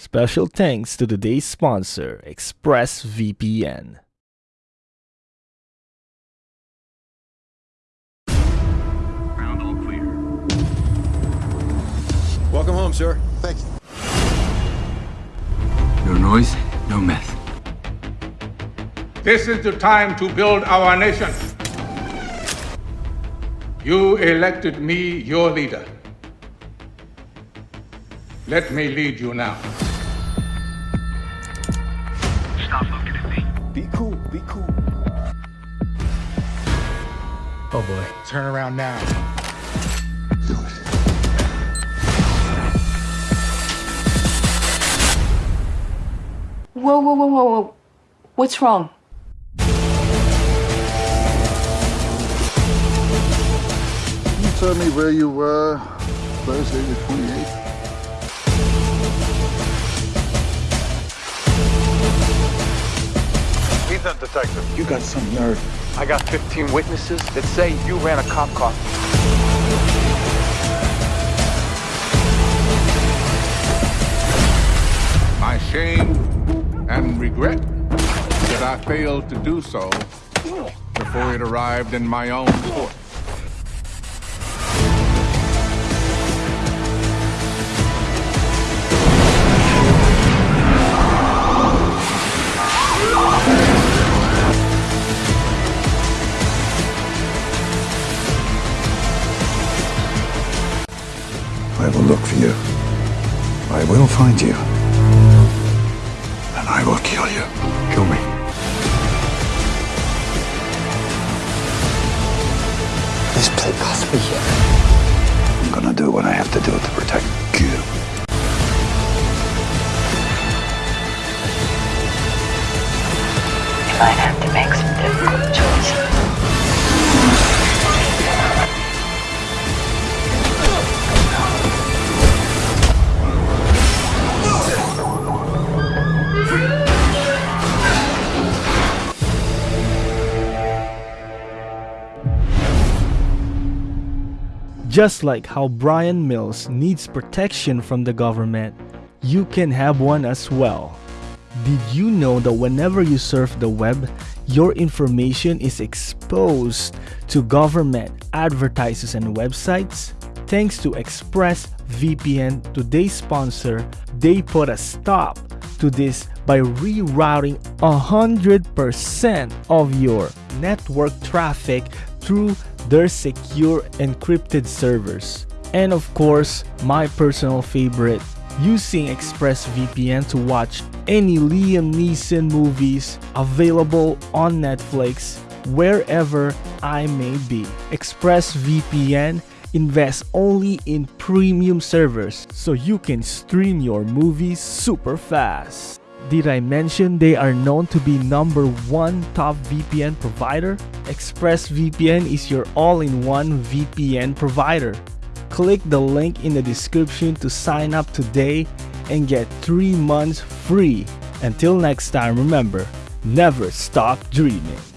Special thanks to today's sponsor, ExpressVPN. Ground all clear. Welcome home, sir. Thank you. No noise, no meth. This is the time to build our nation. You elected me your leader. Let me lead you now. Be cool. Be cool. Oh boy. Turn around now. Do it. Whoa, whoa, whoa, whoa, whoa. What's wrong? You tell me where you were Thursday the 28th? Detective. You got some nerve. I got 15 witnesses that say you ran a cop car. My shame and regret that I failed to do so before it arrived in my own court. Will look for you. I will find you. And I will kill you. Kill me. This play cost me here. I'm gonna do what I have to do to protect you. You might have to make some difficult choices. Just like how Brian Mills needs protection from the government, you can have one as well. Did you know that whenever you surf the web, your information is exposed to government advertisers and websites? Thanks to ExpressVPN, today's sponsor, they put a stop to this by rerouting 100% of your network traffic through their secure encrypted servers. And of course, my personal favorite, using ExpressVPN to watch any Liam Neeson movies available on Netflix wherever I may be. ExpressVPN invests only in premium servers so you can stream your movies super fast. Did I mention they are known to be number one top VPN provider? ExpressVPN is your all-in-one VPN provider. Click the link in the description to sign up today and get 3 months free. Until next time, remember, never stop dreaming.